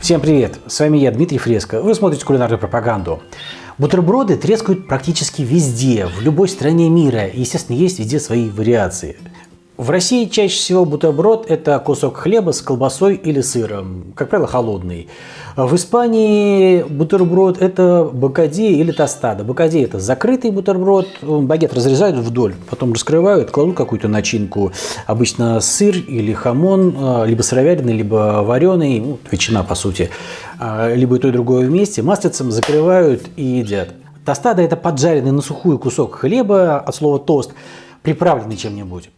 Всем привет! С вами я, Дмитрий Фреско. Вы смотрите кулинарную пропаганду. Бутерброды трескают практически везде, в любой стране мира. И, естественно, есть везде свои вариации. В России чаще всего бутерброд – это кусок хлеба с колбасой или сыром, как правило, холодный. В Испании бутерброд – это бакади или тостада. Бакади – это закрытый бутерброд, багет разрезают вдоль, потом раскрывают, кладут какую-то начинку, обычно сыр или хамон, а, либо сыровяленый, либо вареный, ну, ветчина по сути, а, либо и то и другое вместе, маслицем закрывают и едят. Тостада – это поджаренный на сухую кусок хлеба, от слова тост, приправленный чем-нибудь.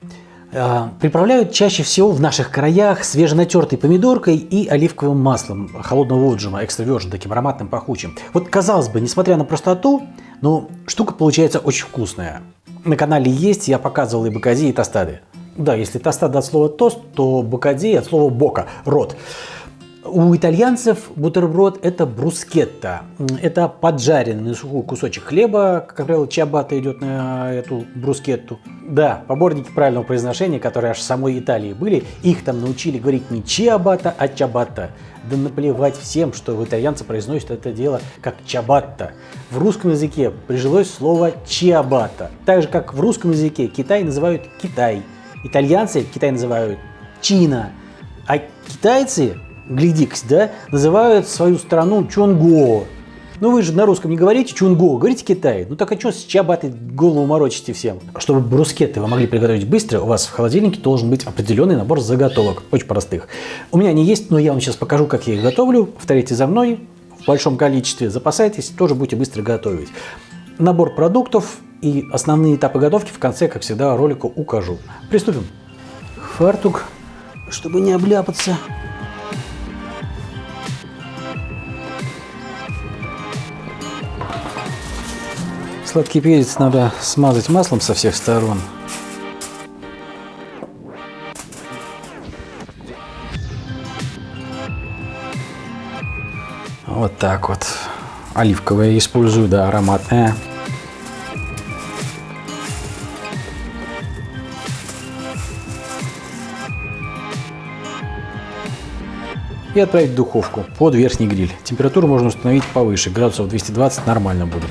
А, приправляют чаще всего в наших краях свеженатертой помидоркой и оливковым маслом холодного отжима, экстра таким ароматным, пахучим. Вот казалось бы, несмотря на простоту, но штука получается очень вкусная. На канале есть, я показывал и бакади, и тостады. Да, если тостада от слова тост, то бакади от слова бока, рот. У итальянцев бутерброд – это брускетта. Это поджаренный сухой кусочек хлеба, как правило, чабата идет на эту брускетту. Да, поборники правильного произношения, которые аж в самой Италии были, их там научили говорить не чиабата, а чабата. Да наплевать всем, что в итальянцы произносят это дело как чабатта. В русском языке прижилось слово чиабата. Так же, как в русском языке Китай называют Китай. Итальянцы Китай называют Чина. А китайцы глядикс, да, называют свою страну Чонго. Ну вы же на русском не говорите Чунго, говорите Китай. Ну так а что с чабаты голову морочите всем? Чтобы брускеты вы могли приготовить быстро, у вас в холодильнике должен быть определенный набор заготовок, очень простых. У меня они есть, но я вам сейчас покажу, как я их готовлю. Повторите за мной в большом количестве, запасайтесь, тоже будете быстро готовить. Набор продуктов и основные этапы готовки в конце, как всегда, ролика укажу. Приступим. Фартук, чтобы не обляпаться. Сладкий перец надо смазать маслом со всех сторон. Вот так вот. Оливковое использую, да, ароматное. И отправить в духовку под верхний гриль. Температуру можно установить повыше, градусов 220 нормально будет.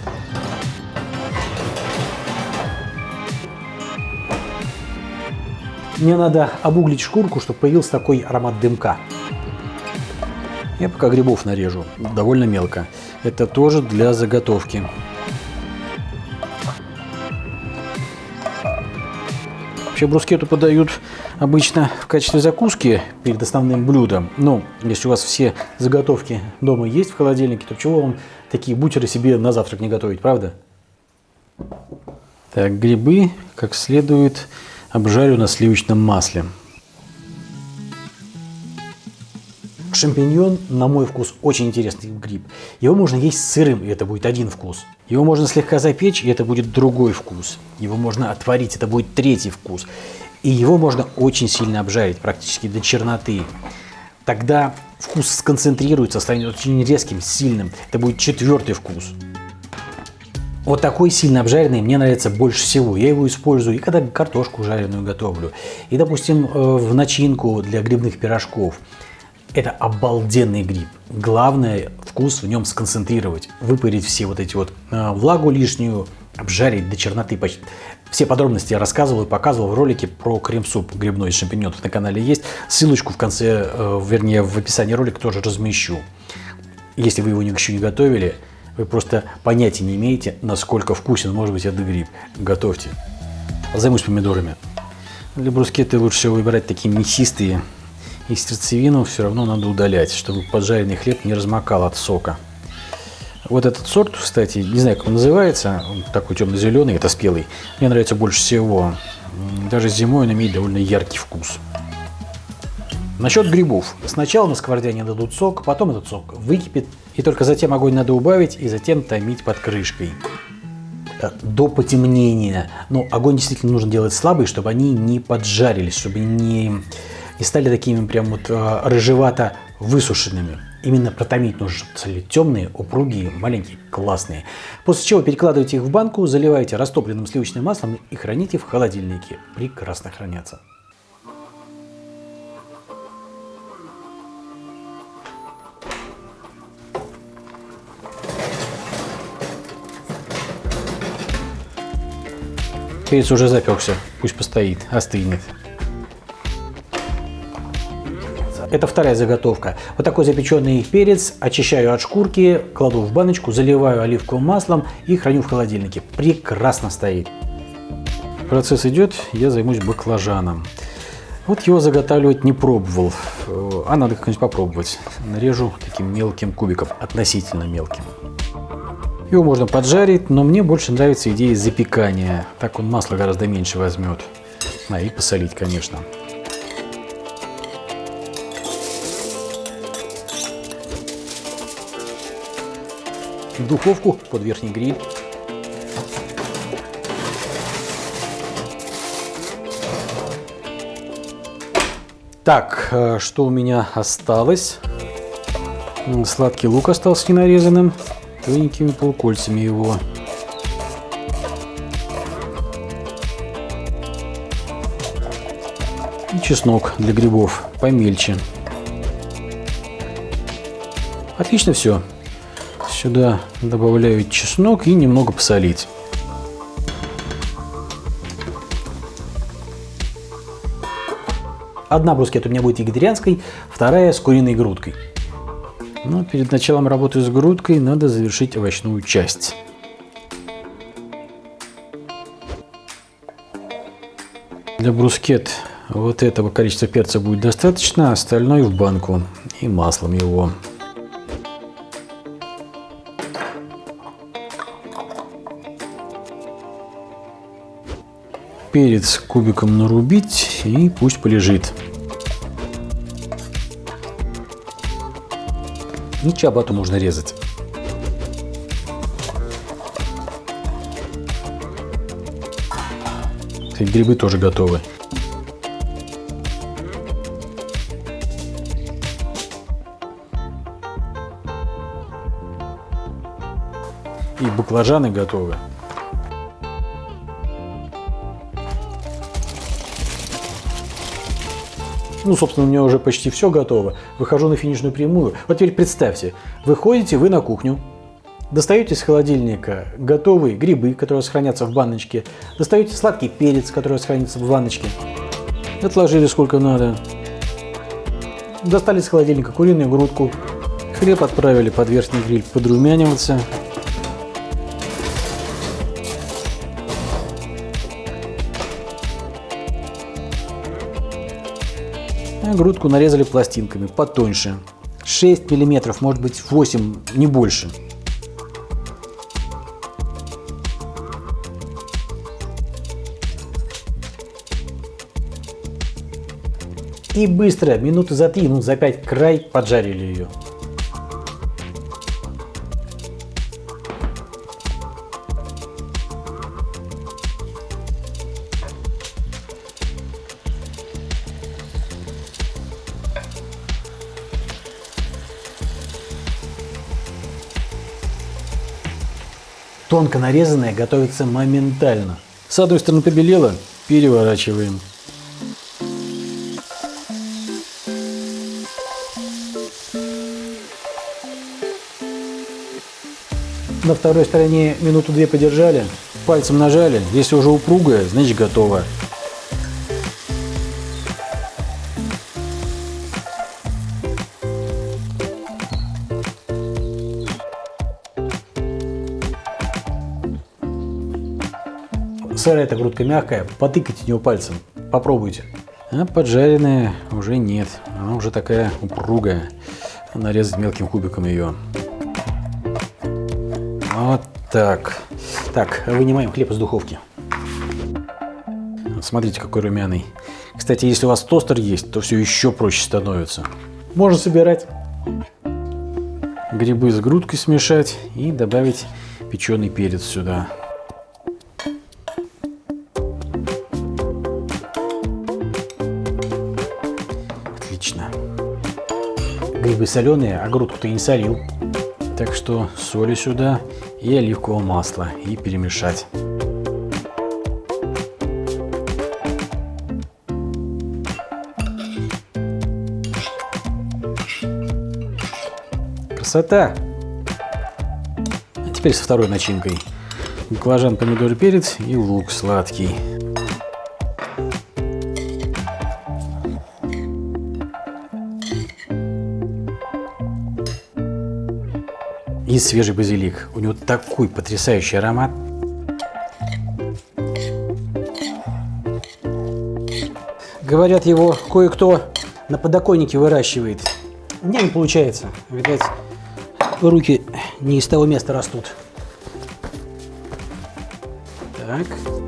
Мне надо обуглить шкурку, чтобы появился такой аромат дымка. Я пока грибов нарежу, довольно мелко. Это тоже для заготовки. Вообще брускету подают обычно в качестве закуски перед основным блюдом. Но если у вас все заготовки дома есть в холодильнике, то чего вам такие бутеры себе на завтрак не готовить, правда? Так, грибы как следует обжарю на сливочном масле. Шампиньон, на мой вкус, очень интересный гриб. Его можно есть сырым, и это будет один вкус. Его можно слегка запечь, и это будет другой вкус. Его можно отварить, это будет третий вкус. И его можно очень сильно обжарить, практически до черноты. Тогда вкус сконцентрируется, станет очень резким, сильным. Это будет четвертый вкус. Вот такой сильно обжаренный мне нравится больше всего. Я его использую и когда картошку жареную готовлю, и, допустим, э, в начинку для грибных пирожков. Это обалденный гриб. Главное вкус в нем сконцентрировать, выпарить все вот эти вот э, влагу лишнюю, обжарить до черноты почти. Все подробности я рассказывал и показывал в ролике про крем-суп грибной из шампиньонов на канале есть. Ссылочку в конце, э, вернее в описании ролика тоже размещу. Если вы его еще не готовили, вы просто понятия не имеете, насколько вкусен может быть этот гриб. Готовьте. Займусь помидорами. Для брускетты лучше всего выбирать такие мясистые. И сердцевину все равно надо удалять, чтобы поджаренный хлеб не размокал от сока. Вот этот сорт, кстати, не знаю, как он называется, он такой темно-зеленый, это спелый. Мне нравится больше всего. Даже зимой он имеет довольно яркий вкус. Насчет грибов. Сначала на сковороде они дадут сок, потом этот сок выкипит, и только затем огонь надо убавить и затем томить под крышкой э, до потемнения. Но огонь действительно нужно делать слабый, чтобы они не поджарились, чтобы не, не стали такими прям вот э, рыжевато высушенными. Именно протомить нужно, чтобы стали темные, упругие, маленькие, классные. После чего перекладывайте их в банку, заливаете растопленным сливочным маслом и храните в холодильнике. Прекрасно хранятся. Перец уже запекся, пусть постоит, остынет. Это вторая заготовка. Вот такой запеченный перец очищаю от шкурки, кладу в баночку, заливаю оливковым маслом и храню в холодильнике. Прекрасно стоит. Процесс идет, я займусь баклажаном. Вот его заготавливать не пробовал, а надо как-нибудь попробовать. Нарежу таким мелким кубиком, относительно мелким. Его можно поджарить, но мне больше нравится идея запекания. Так он масло гораздо меньше возьмет. А, и посолить, конечно. В духовку под верхний гриль. Так, э, что у меня осталось? Сладкий лук остался ненарезанным тоненькими полукольцами его. И чеснок для грибов помельче. Отлично все. Сюда добавляю чеснок и немного посолить. Одна брускетта у меня будет вегетарианской, вторая с куриной грудкой. Но перед началом работы с грудкой надо завершить овощную часть. Для брускет вот этого количества перца будет достаточно, остальное в банку и маслом его. Перец кубиком нарубить и пусть полежит. И чабату можно резать. И грибы тоже готовы. И баклажаны готовы. Ну, собственно, у меня уже почти все готово. Выхожу на финишную прямую. Вот теперь представьте, выходите вы на кухню, достаете из холодильника готовые грибы, которые сохранятся в баночке, достаете сладкий перец, который сохранится в баночке, отложили сколько надо, достали из холодильника куриную грудку, хлеб отправили под верхний гриль подрумяниваться, грудку нарезали пластинками потоньше. 6 миллиметров, может быть 8, не больше. И быстро, минуты за 3, минут за 5 край поджарили ее. Тонко нарезанное готовится моментально. С одной стороны побелело, переворачиваем. На второй стороне минуту-две подержали, пальцем нажали. Если уже упругая, значит готово. Сырая эта грудка мягкая, потыкайте нее пальцем, попробуйте. А поджаренная уже нет, она уже такая упругая. Нарезать мелким кубиком ее. Вот так. Так, вынимаем хлеб из духовки. Смотрите, какой румяный. Кстати, если у вас тостер есть, то все еще проще становится. Можно собирать. Грибы с грудкой смешать и добавить печеный перец сюда. Грибы соленые, а грудку ты не солил. Так что соли сюда и оливкового масла и перемешать. Красота! А теперь со второй начинкой. баклажан, помидор, перец и лук сладкий. И свежий базилик. У него такой потрясающий аромат. Говорят, его кое-кто на подоконнике выращивает. У меня не получается. Видать, руки не из того места растут. Так.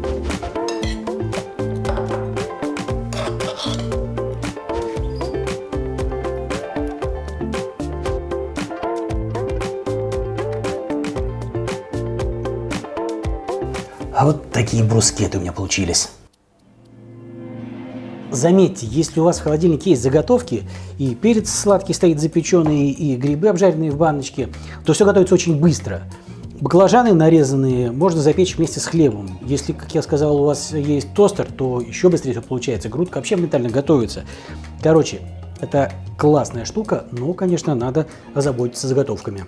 Такие брускеты у меня получились. Заметьте, если у вас в холодильнике есть заготовки, и перец сладкий стоит запеченный, и грибы обжаренные в баночке, то все готовится очень быстро. Баклажаны нарезанные можно запечь вместе с хлебом. Если, как я сказал, у вас есть тостер, то еще быстрее все получается. Грудка вообще моментально готовится. Короче, это классная штука, но, конечно, надо озаботиться заготовками.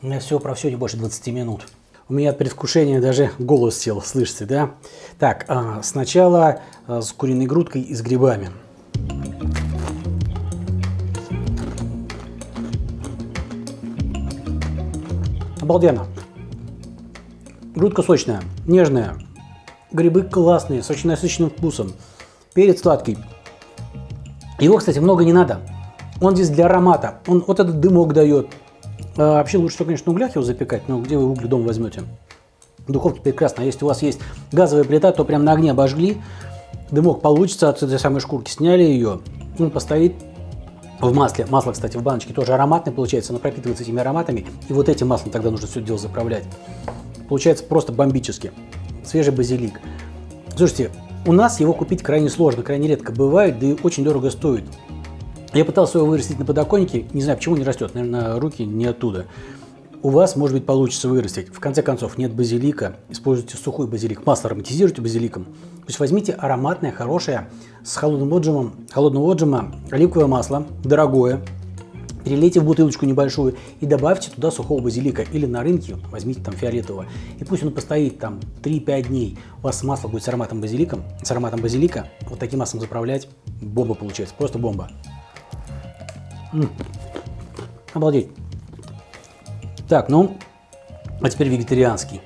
У меня все про все не больше 20 минут. У меня от предвкушения даже голос сел, слышите, да? Так, а, сначала а, с куриной грудкой и с грибами. Обалденно. Грудка сочная, нежная. Грибы классные, с очень насыщенным вкусом. Перец сладкий. Его, кстати, много не надо. Он здесь для аромата. Он вот этот дымок дает. А, вообще лучше, конечно, на углях его запекать, но где вы угли дома возьмете? В духовке прекрасно. Если у вас есть газовая плита, то прям на огне обожгли. Дымок получится от этой самой шкурки. Сняли ее. Он постоит в масле. Масло, кстати, в баночке тоже ароматное получается. Оно пропитывается этими ароматами. И вот этим маслом тогда нужно все дело заправлять. Получается просто бомбически. Свежий базилик. Слушайте, у нас его купить крайне сложно, крайне редко бывает, да и очень дорого стоит. Я пытался его вырастить на подоконнике, не знаю, почему не растет, наверное, руки не оттуда. У вас, может быть, получится вырастить. В конце концов, нет базилика, используйте сухой базилик, масло ароматизируйте базиликом. То есть возьмите ароматное, хорошее, с холодным отжимом, холодного отжима оливковое масло, дорогое, перелейте в бутылочку небольшую и добавьте туда сухого базилика. Или на рынке возьмите там фиолетового. И пусть он постоит там 3-5 дней. У вас масло будет с ароматом базилика. С ароматом базилика вот таким маслом заправлять. Бомба получается. Просто бомба. М. Обалдеть. Так, ну, а теперь вегетарианский.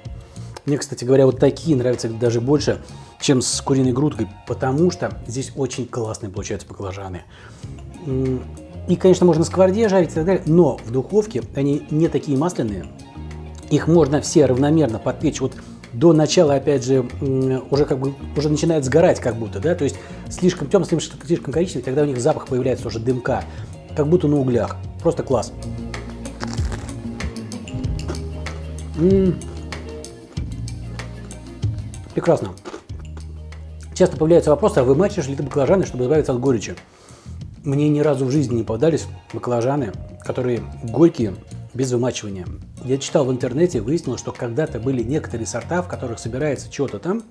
Мне, кстати говоря, вот такие нравятся даже больше, чем с куриной грудкой, потому что здесь очень классные получаются баклажаны. И, конечно, можно на сковороде жарить и так далее, но в духовке они не такие масляные. Их можно все равномерно подпечь вот до начала, опять же, уже как бы уже начинает сгорать как будто, да, то есть слишком темно, слишком, слишком коричневый, тогда у них запах появляется уже дымка как будто на углях. Просто класс. М -м -м. Прекрасно. Часто появляется вопрос, а вымачиваешь ли ты баклажаны, чтобы избавиться от горечи? Мне ни разу в жизни не попадались баклажаны, которые горькие, без вымачивания. Я читал в интернете, выяснил, что когда-то были некоторые сорта, в которых собирается что-то там,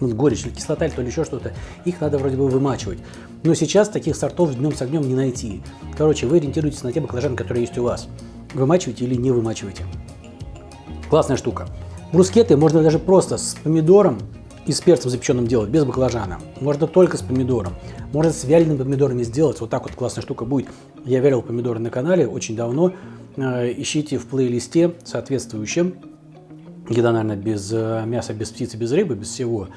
горечь или кислота, или то ли еще что-то, их надо вроде бы вымачивать. Но сейчас таких сортов днем с огнем не найти. Короче, вы ориентируетесь на те баклажаны, которые есть у вас. Вымачиваете или не вымачиваете. Классная штука. Брускеты можно даже просто с помидором и с перцем запеченным делать, без баклажана. Можно только с помидором. Можно с вялеными помидорами сделать. Вот так вот классная штука будет. Я вялил помидоры на канале очень давно. Э, ищите в плейлисте соответствующем еда, наверное, без э, мяса, без птицы, без рыбы, без всего.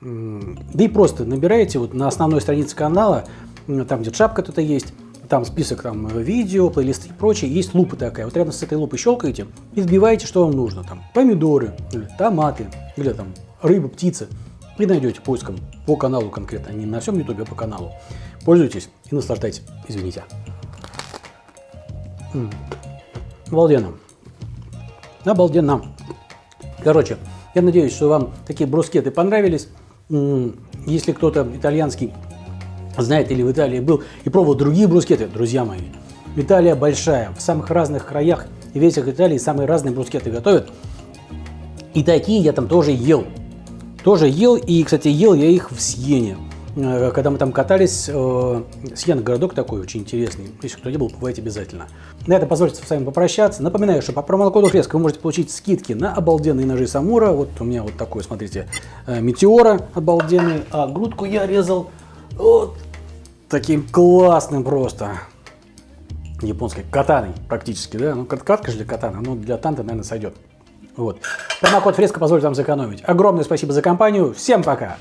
Да и просто набираете вот на основной странице канала, там где шапка тут есть, там список там видео, плейлисты и прочее, есть лупа такая. Вот рядом с этой лупой щелкаете и вбиваете, что вам нужно. Там помидоры, или томаты, или там рыба, птица. И найдете поиском по каналу конкретно, не на всем ютубе, а по каналу. Пользуйтесь и наслаждайтесь. Извините. М -м. Обалденно. Обалденно. Короче, я надеюсь, что вам такие брускеты понравились. Если кто-то итальянский знает или в Италии был и пробовал другие брускеты, друзья мои, Италия большая, в самых разных краях и ветях Италии самые разные брускеты готовят. И такие я там тоже ел. Тоже ел, и, кстати, ел я их в Сиене. Э, когда мы там катались, э, Сьен городок такой очень интересный. Если кто не был, бывайте обязательно. На этом позвольте с вами попрощаться. Напоминаю, что по промокоду Фреска вы можете получить скидки на обалденные ножи Самура. Вот у меня вот такой, смотрите, э, Метеора обалденный. А грудку я резал вот таким классным просто японской катаной практически, да, ну катка же для катана, но для танта, наверное, сойдет. Вот. Промокод Фреска позволит вам сэкономить. Огромное спасибо за компанию, всем пока!